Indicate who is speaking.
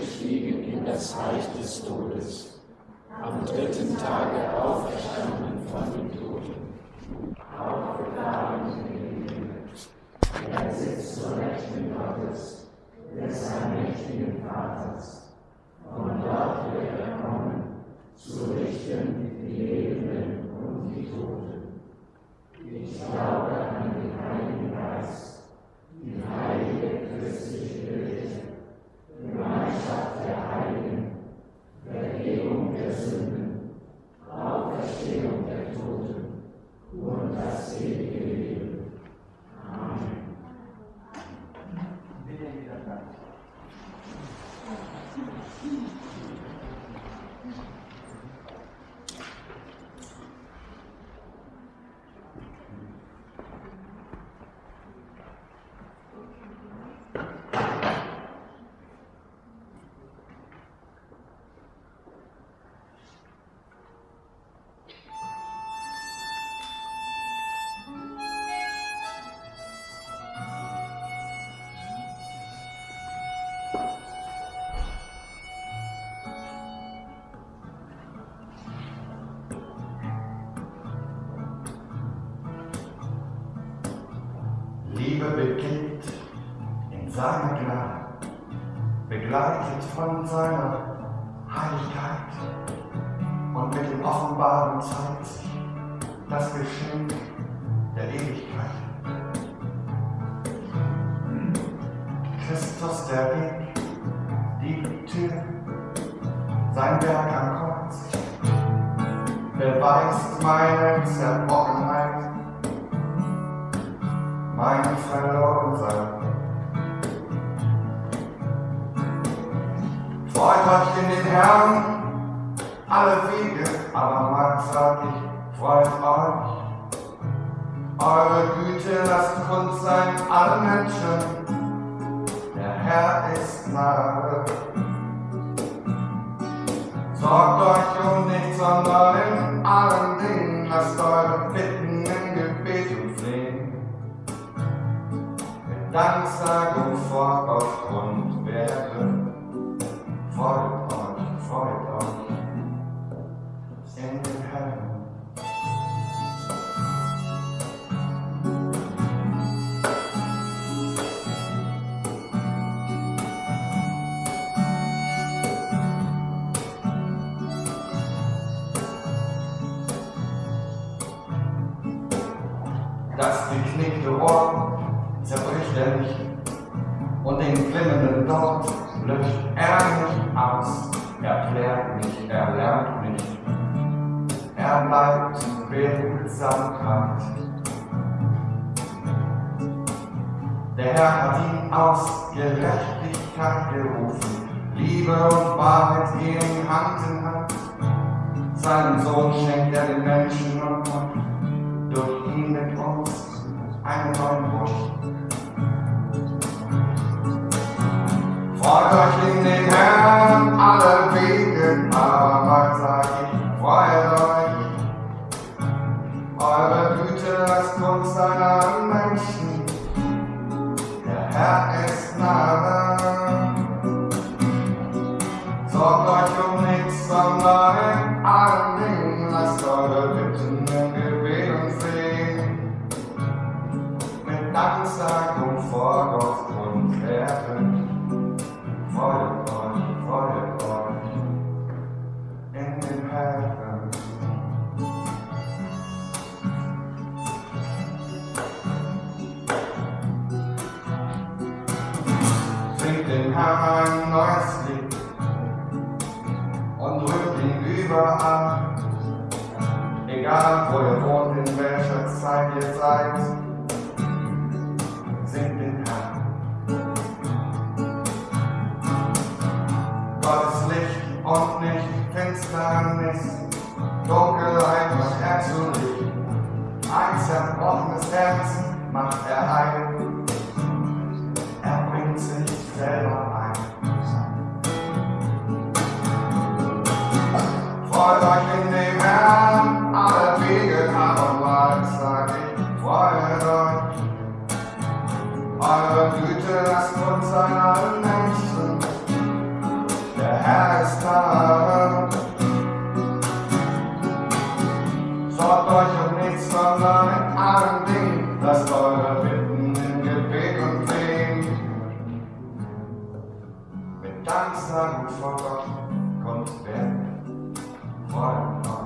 Speaker 1: abgestiegen in das Reich des Todes, am dritten Tage auferstanden von den Toten,
Speaker 2: Liebe beginnt in seiner Gnade, begleitet von seiner Heiligkeit. Und mit dem Offenbaren zeigt sich das Geschenk der Ewigkeit. Christus der Weg, die Tür, sein Werk am Kreuz, beweist meine Zerbrochenheit mein Verlorensein. Freut euch in den Herrn, alle Wege, aber mal sag ich, freut euch. Eure Güte lasst kund sein allen Menschen, Danksagung vor Gott und Werke. Freut euch, freut euch in den Herrn. Das geknickte Ohr zerbricht er nicht und den glimmenden dort löscht er nicht aus. Er klärt nicht, er lernt nicht. Er bleibt Behutsamkeit. Der Herr hat ihn aus Gerechtigkeit gerufen. Liebe und Wahrheit gehen Hand in Hand. Seinen Sohn schenkt er den Menschen und macht durch ihn mit uns einen neuen Bund. Freut euch in den Herrn alle Wege, aber ich, freut euch. Eure Güte lasst uns sein allen Menschen, der Herr ist nahe. Sorgt euch um nichts, sondern in allen Dingen lasst eure Bitten im Gebet und Flehen mit Danksagung vor Gott und Ehren. Den Herrn. Ein neues Lied und rühmt ihn überall. Egal wo ihr wohnt, in welcher Zeit ihr seid, Finsternis, Dunkelheit macht er zu Licht. Ein zerbrochenes Herz macht er heil. Er bringt sich selber ein. Freut euch in dem Herrn, alle Wege, aber mal sag ich, freut euch. Eure Güte lasst uns an allen Menschen, Tag. Sorgt in allen Dingen, lasst eure Bitten in Gebet und Flehen. Mit Danksagung vor Gott kommt Freuen, Freuen, Freuen.